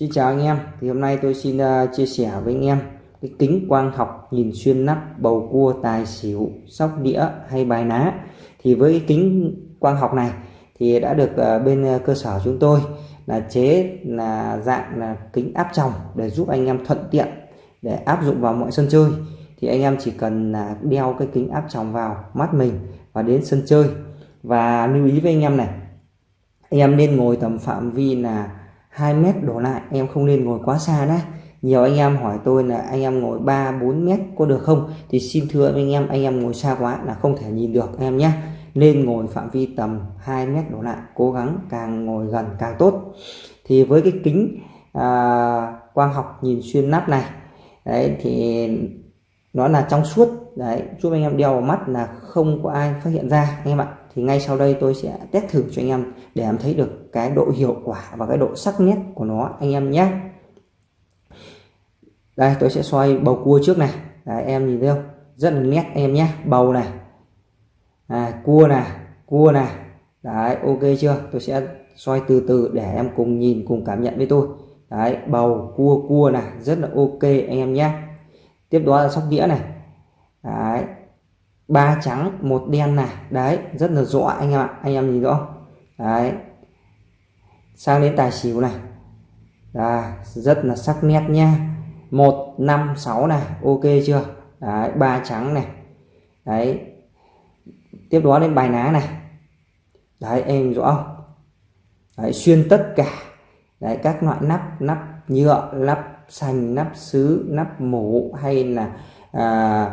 Xin chào anh em. Thì hôm nay tôi xin uh, chia sẻ với anh em cái kính quang học nhìn xuyên nắp bầu cua tài xỉu sóc đĩa hay bài ná. Thì với cái kính quang học này thì đã được uh, bên uh, cơ sở chúng tôi là chế là dạng là kính áp tròng để giúp anh em thuận tiện để áp dụng vào mọi sân chơi. Thì anh em chỉ cần là đeo cái kính áp tròng vào mắt mình và đến sân chơi. Và lưu ý với anh em này anh em nên ngồi tầm phạm vi là 2 mét đổ lại em không nên ngồi quá xa nhé. Nhiều anh em hỏi tôi là anh em ngồi 3 4 mét có được không? Thì xin thưa anh em anh em ngồi xa quá là không thể nhìn được em nhé. Nên ngồi phạm vi tầm 2 mét đổ lại cố gắng càng ngồi gần càng tốt. Thì với cái kính à, quang học nhìn xuyên nắp này đấy thì nó là trong suốt. Đấy giúp anh em đeo vào mắt là không có ai phát hiện ra anh em ạ thì ngay sau đây tôi sẽ test thử cho anh em để em thấy được cái độ hiệu quả và cái độ sắc nét của nó anh em nhé. Đây tôi sẽ xoay bầu cua trước này. Đấy, em nhìn thấy không? Rất là nét em nhé. Bầu này. À, cua này cua này. Đấy ok chưa? Tôi sẽ xoay từ từ để em cùng nhìn cùng cảm nhận với tôi. Đấy bầu cua cua này. Rất là ok anh em nhé. Tiếp đó là sóc đĩa này. Đấy ba trắng một đen này. Đấy rất là rõ anh em ạ anh em nhìn rõ. Đấy. Sang đến tài xỉu này. À, rất là sắc nét nha một năm sáu này ok chưa? Đấy ba trắng này. Đấy. Tiếp đó đến bài ná này. Đấy em rõ không? Đấy, xuyên tất cả. Đấy các loại nắp nắp nhựa nắp sành nắp sứ nắp mổ hay là à,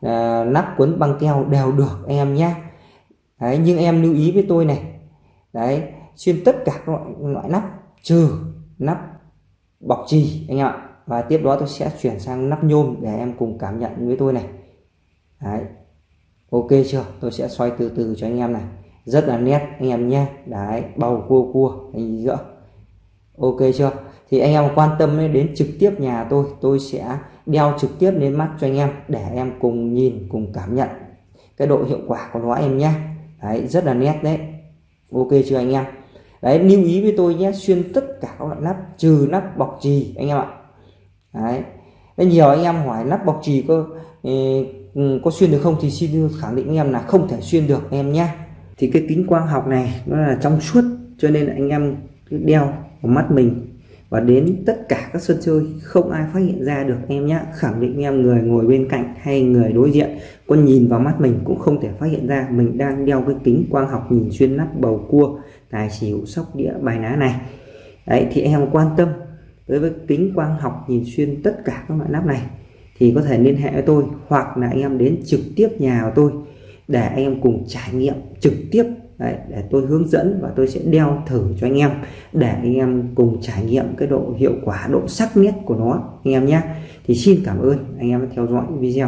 Ờ, à, nắp cuốn băng keo đều được anh em nhé. Đấy nhưng em lưu ý với tôi này. Đấy xuyên tất cả các loại, loại nắp trừ nắp bọc trì anh em ạ. Và tiếp đó tôi sẽ chuyển sang nắp nhôm để em cùng cảm nhận với tôi này. Đấy ok chưa? Tôi sẽ xoay từ từ cho anh em này. Rất là nét anh em nhé. Đấy bầu cua cua anh giữa ok chưa? Thì anh em quan tâm đến trực tiếp nhà tôi tôi sẽ đeo trực tiếp lên mắt cho anh em để em cùng nhìn, cùng cảm nhận cái độ hiệu quả của nó em nhé. Đấy, rất là nét đấy. Ok chưa anh em? Đấy, lưu ý với tôi nhé, xuyên tất cả các loại nắp, trừ nắp bọc trì anh em ạ. Đấy. Đấy nhiều anh em hỏi nắp bọc trì có ừ, ừ, có xuyên được không thì xin khẳng định anh em là không thể xuyên được em nhé. Thì cái kính quang học này nó là trong suốt cho nên anh em đeo vào mắt mình và đến tất cả các sân chơi, không ai phát hiện ra được em nhé khẳng định em người ngồi bên cạnh hay người đối diện, có nhìn vào mắt mình cũng không thể phát hiện ra. Mình đang đeo cái kính quang học nhìn xuyên nắp bầu cua, tài xỉu, sóc đĩa, bài ná này. Đấy, thì em quan tâm đối với kính quang học nhìn xuyên tất cả các loại nắp này, thì có thể liên hệ với tôi hoặc là anh em đến trực tiếp nhà của tôi để anh em cùng trải nghiệm trực tiếp Đấy, để tôi hướng dẫn và tôi sẽ đeo thử cho anh em để anh em cùng trải nghiệm cái độ hiệu quả độ sắc nét của nó anh em nhé. Thì xin cảm ơn anh em đã theo dõi video.